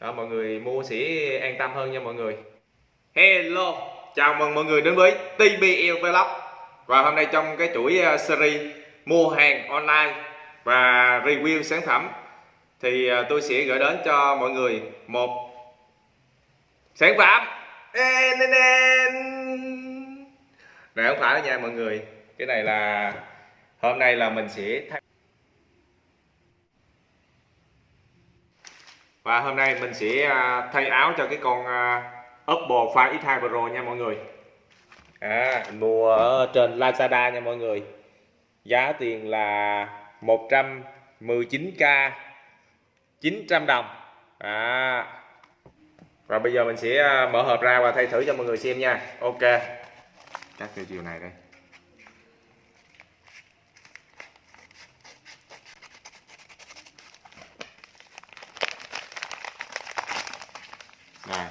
đó mọi người mua sẽ an tâm hơn nha mọi người. Hello chào mừng mọi người đến với TBL Vlog. Và hôm nay trong cái chuỗi uh, series mua hàng online và review sản phẩm thì uh, tôi sẽ gửi đến cho mọi người một sản phẩm. Này không phải nha mọi người. Cái này là hôm nay là mình sẽ thay và hôm nay mình sẽ à, thay áo cho cái con à, Oppo Find X2 Pro nha mọi người. À, mua ở trên Lazada nha mọi người. Giá tiền là 119k 900 đồng. À. và bây giờ mình sẽ à, mở hộp ra và thay thử cho mọi người xem nha. Ok. Cắt cái chiều này đây này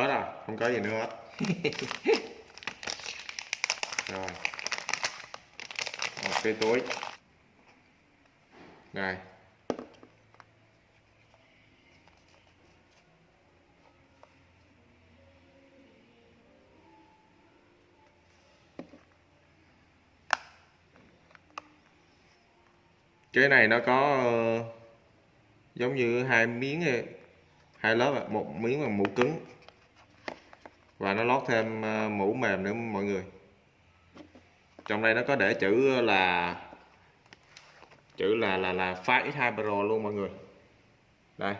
hết rồi không có gì nữa hết. Rồi. Một cái túi. Này cái này nó có uh, giống như hai miếng hai lớp một miếng bằng mũ cứng và nó lót thêm ờ, mũ mềm nữa mọi người. Trong đây nó có để chữ là chữ là là là Fire X2 Pro luôn mọi người. Đây.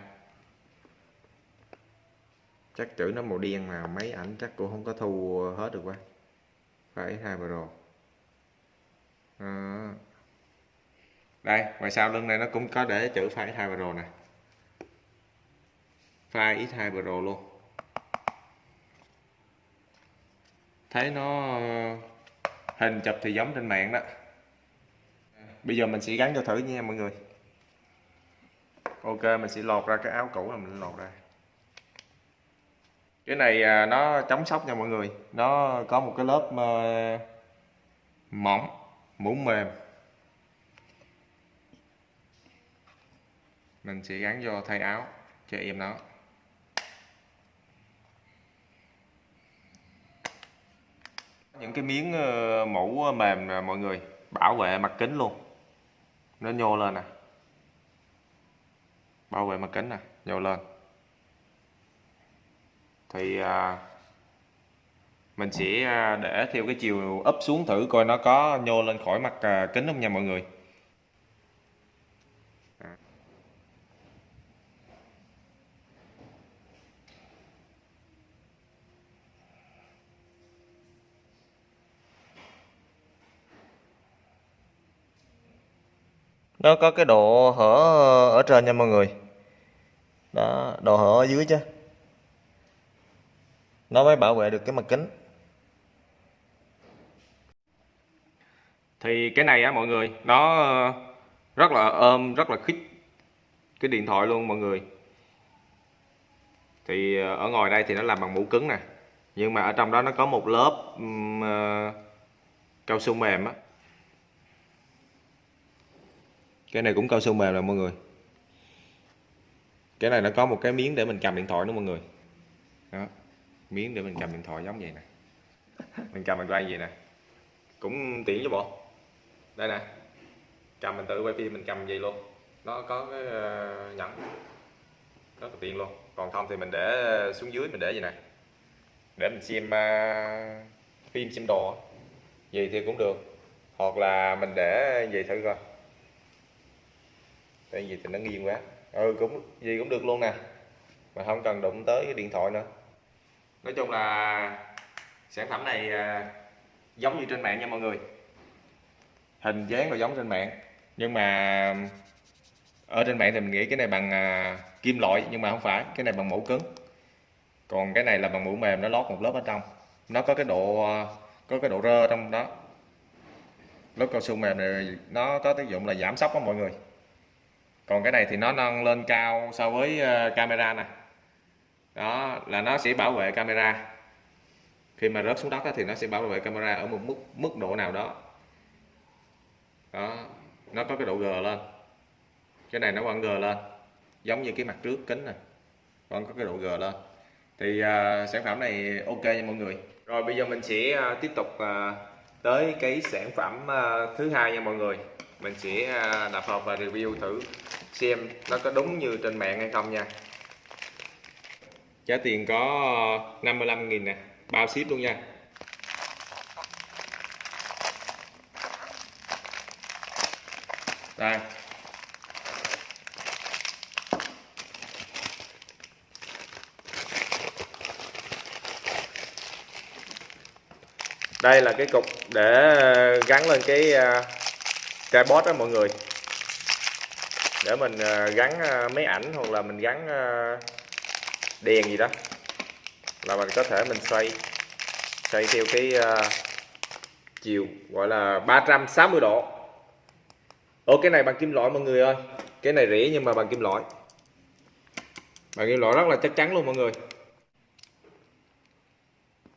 Chắc chữ nó màu đen mà mấy ảnh chắc cũng không có thu hết được quá. Fire X2 Pro à. đây, ngoài sau lưng này nó cũng có để chữ Fire X2 Pro nè. File X2 Pro luôn. Thấy nó ờ, hình chụp thì giống trên mạng đó. Bây giờ mình sẽ gắn cho thử nha mọi người. Ok, mình sẽ lột ra cái áo cũ là mình lột ra. Cái này à, nó chống sốc nha mọi người. Nó có một cái lớp ờ, mỏng, mũ mềm. Mình sẽ gắn vô thay áo cho em nó. Những cái miếng ờ, mũ ờ, mềm nè mọi người bảo vệ mặt kính luôn. Nó nhô lên nè. Bảo vệ mặt kính nè nhô lên. Thì à, mình sẽ à, để theo cái chiều ấp xuống thử coi nó có nhô lên khỏi mặt à, kính không nha mọi người. Nó có cái độ hở ở trên nha mọi người. Đó độ hở ở dưới chứ. Nó mới bảo vệ được cái mặt kính. Thì cái này á mọi người nó rất là ôm rất là khít cái điện thoại luôn mọi người. Thì ờ, ở ngoài đây thì nó làm bằng mũ cứng nè. Nhưng mà ở trong đó nó có một lớp um, cao su mềm á cái này cũng cao su mềm nè mọi người. Cái này nó có một cái miếng để mình cầm điện thoại nữa mọi người. Đó. Miếng để mình cầm điện thoại giống vậy nè. Mình cầm mình quay vậy nè. Cũng tiện chứ bộ. Đây nè. Cầm mình tự quay phim mình cầm vậy luôn. Nó có cái ờ, nhẫn. Rất là tiện luôn. Còn không thì mình để xuống dưới mình để vậy nè. Để mình xem uh, phim xem đồ gì thì cũng được. Hoặc là mình để vậy thử coi tại vì thì nó nghiêng quá. Ừ cũng gì cũng được luôn nè. Mà không cần đụng tới cái điện thoại nữa. Nói chung là sản phẩm này à, giống như trên mạng nha mọi người. Hình dáng là giống trên mạng. Nhưng mà à, ở trên mạng thì mình nghĩ cái này bằng à, kim loại, nhưng mà không phải. Cái này bằng mũ cứng. Còn cái này là bằng mũ mềm, nó lót một lớp ở trong. Nó có cái độ có cái độ rơ trong đó. Lớp cao su mềm này, nó có tác dụng là giảm sốc đó mọi người còn cái này thì nó nâng lên cao so với ờ, camera nè. Đó là nó sẽ bảo vệ camera. Khi mà rớt xuống đất thì nó sẽ bảo vệ camera ở một mức mức độ nào đó. Đó nó có cái độ g lên. Cái này nó vẫn g lên giống như cái mặt trước kính này vẫn có cái độ gờ lên. Thì uh, sản phẩm này ok nha mọi người. Rồi bây giờ mình sẽ uh, tiếp tục uh, tới cái sản phẩm uh, thứ hai nha mọi người. Mình sẽ uh, đập hộp và review thử xem nó có đúng như trên mạng hay không nha. Giá tiền có ờ, 55.000 nè, bao ship luôn nha. Đây. Đây là cái cục để ờ, gắn lên cái ờ, tripod đó mọi người để mình ờ, gắn ờ, máy ảnh hoặc là mình gắn ờ, đèn gì đó là mình có thể mình xoay xoay theo cái chiều, gọi là 360 độ. Ồ cái này bằng kim loại mọi người ơi. Cái này rẻ nhưng mà bằng kim loại. Bằng kim loại rất là chắc chắn luôn mọi người.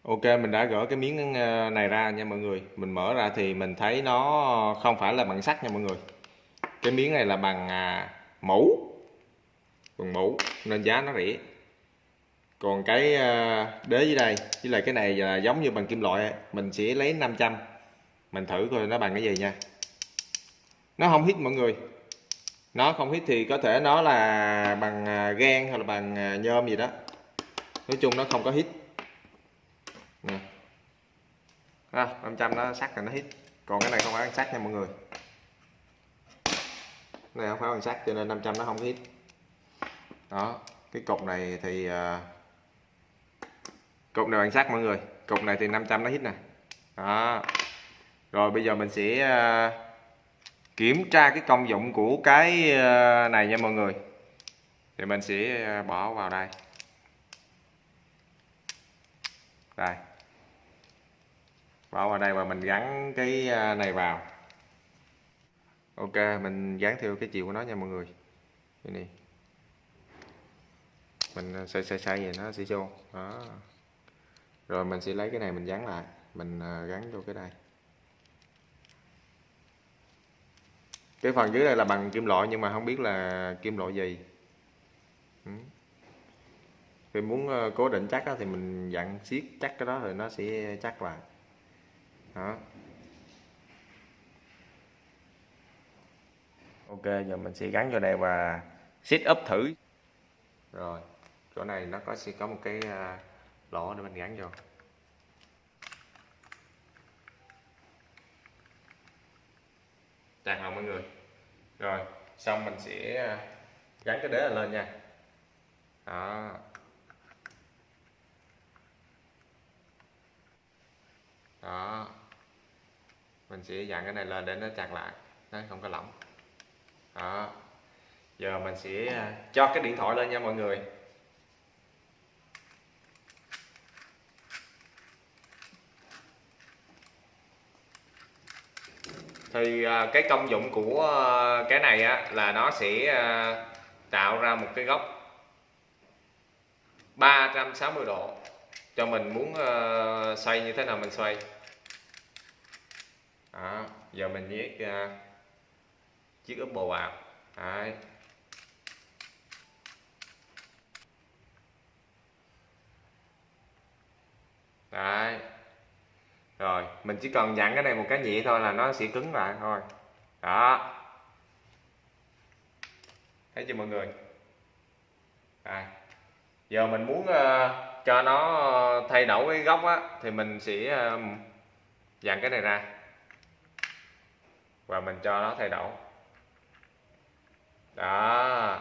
Ok, mình đã gỡ cái miếng này ra nha mọi người. Mình mở ra thì mình thấy nó không phải là bằng sắt nha mọi người. Cái miếng này là bằng à, mẫu. Bằng mẫu nên giá nó rẻ. Còn cái à, đế dưới đây Với lại cái này là giống như bằng kim loại Mình sẽ lấy 500 Mình thử coi nó bằng cái gì nha. Nó không hít mọi người. Nó không hít thì có thể nó là bằng à, gan hay là bằng à, nhôm gì đó. Nói chung nó không có hít. Nè. À, 500 nó sắc là nó hít. Còn cái này không phải ăn sắc nha mọi người này không phải bằng sắt cho nên 500 nó không hít đó cái cục này thì uh, cục này bằng sắt mọi người. Cục này thì 500 nó hít nè. Đó. Rồi bây giờ mình sẽ uh, kiểm tra cái công dụng của cái uh, này nha mọi người. Thì mình sẽ bỏ vào đây. Đây. Bỏ vào đây và mình gắn cái này vào ok, mình dán theo cái chiều của nó nha mọi người. Đây này. Mình xoay xoay xoay vậy nó sẽ vô. Đó. Rồi mình sẽ lấy cái này mình dán lại. Mình ờ, gắn vô cái đây. Cái phần dưới đây là bằng kim loại nhưng mà không biết là kim loại gì. Ừ. khi muốn ờ, cố định chắc thì mình dặn siết chắc cái đó rồi nó sẽ chắc lại. Đó. Ok, giờ mình sẽ gắn vô đây và set up thử. Rồi, chỗ này nó có, sẽ có một cái à, lỗ để mình gắn vô. Chặt không mọi người? Rồi, xong mình sẽ à, gắn cái đế lên nha. Đó. Đó. Mình sẽ dặn cái này lên để nó chặt lại, nó không có lỏng đó. Giờ mình sẽ à, cho cái điện thoại lên nha mọi người. Thì à, cái công dụng của à, cái này á, là nó sẽ tạo ra một cái góc 360 độ cho mình muốn xoay như thế nào mình xoay. Đó. Giờ mình viết chiếc úp bồ vào đấy. Đấy. Rồi mình chỉ cần dặn cái này một cái nhẹ thôi là nó sẽ cứng lại thôi. Đó. Thấy chưa mọi người? À. giờ mình muốn uh, cho nó thay đổi cái góc á thì mình sẽ uh, dặn cái này ra. Và mình cho nó thay đổi đó.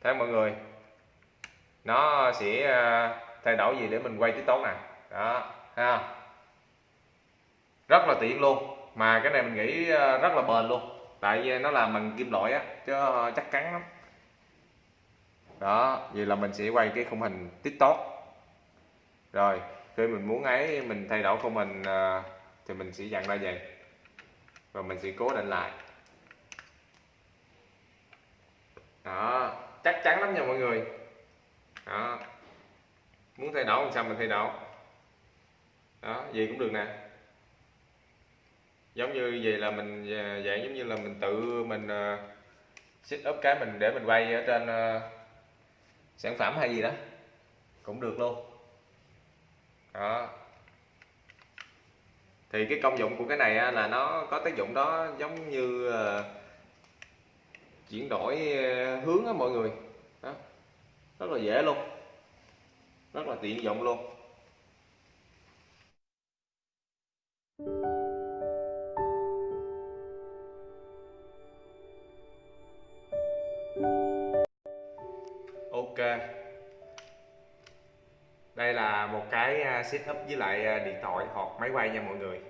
Thấy mọi người, nó sẽ ờ, thay đổi gì để mình quay tiktok nè đó ha rất là tiện luôn. Mà cái này mình nghĩ ờ, rất là bền luôn. Tại vì nó làm bằng kim loại á, chứ ờ, chắc chắn lắm. Đó, vậy là mình sẽ quay cái khung hình tiktok rồi, khi mình muốn ấy, mình thay đổi khung hình thì mình sẽ dặn ra vậy. Và mình sẽ cố định lại. Đó chắc chắn lắm nha mọi người. Đó. Muốn thay đổi làm sao mình thay đổi? Đó gì cũng được nè. Giống như vậy là mình à, dạng giống như là mình tự mình uh, set up cái mình để mình quay ở trên à, sản phẩm hay gì đó. Cũng được luôn. Đó. Thì cái công dụng của cái này là nó có tác dụng đó giống như chuyển đổi ờ, hướng á mọi người. Đó. Rất là dễ luôn. Rất là tiện dụng luôn. Ok. Đây là một cái ờ, setup với lại ờ, điện thoại hoặc máy quay nha mọi người.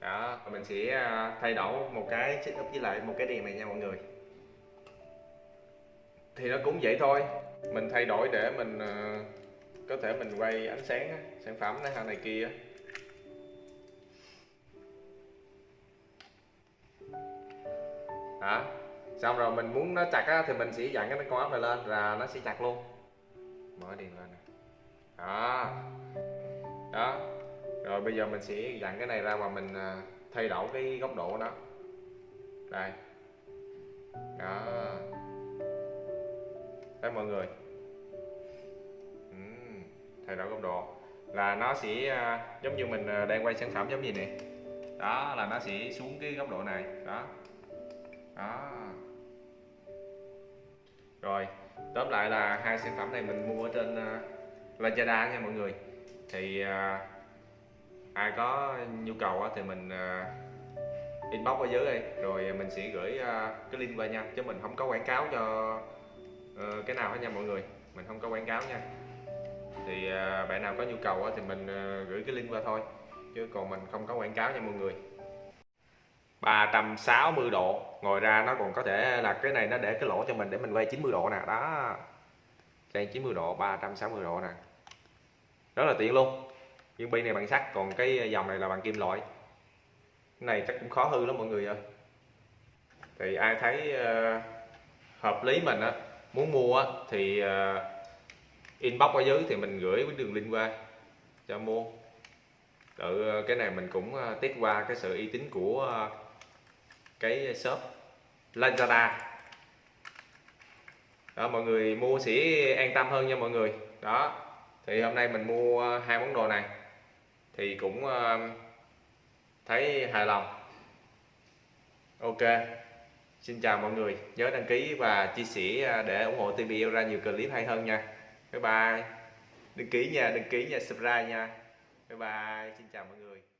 Đó mình sẽ thay đổi một cái setup với lại một cái đèn này nha mọi người thì nó cũng vậy thôi. Mình thay đổi để mình ờ, có thể mình quay ánh sáng á, sản phẩm này này kia hả? Xong rồi mình muốn nó chặt á, thì mình sẽ dặn cái con ốc này lên là nó sẽ chặt luôn. Mở đèn lên nè. Đó. Đó. Rồi bây giờ mình sẽ dặn cái này ra mà mình ờ, thay đổi cái góc độ của nó. Đây. Đó thấy mọi người. Ừm, thay đổi góc độ là nó sẽ à, giống như mình à, đang quay sản phẩm giống gì này đó là nó sẽ xuống cái góc độ này. Đó. Đó. Rồi tóm lại là hai sản phẩm này mình mua ở trên uh, Lazada nha mọi người. Thì uh, ai có nhu cầu thì mình uh, inbox ở dưới đây. Rồi mình sẽ gửi uh, cái link qua nha. Chứ mình không có quảng cáo cho Ờ, cái nào hết nha mọi người? Mình không có quảng cáo nha. Thì à, bạn nào có nhu cầu á, thì mình à, gửi cái link qua thôi chứ còn mình không có quảng cáo nha mọi người. 360 độ ngồi ra nó còn có thể là cái này nó để cái lỗ cho mình để mình quay 90 độ nè đó. Quay 90 độ 360 độ nè. Rất là tiện luôn. Nhưng bi này bằng sắt còn cái dòng này là bằng kim loại. Cái này chắc cũng khó hư lắm mọi người ơi. Thì ai thấy uh, hợp lý mình á muốn mua thì ờ, inbox ở dưới thì mình gửi cái đường link qua cho mua. Tự ờ, cái này mình cũng ờ, test qua cái sự uy tín của cái shop Lazada. Đó, mọi người mua sẽ an tâm hơn nha mọi người. Đó, thì hôm nay mình mua hai món đồ này thì cũng thấy hài lòng. Ok xin chào mọi người, nhớ đăng ký và chia sẻ à, để ủng hộ TV ra nhiều clip hay hơn nha. Bye bye. Đăng ký nha, đăng ký nha, subscribe nha. Bye bye. Xin chào mọi người.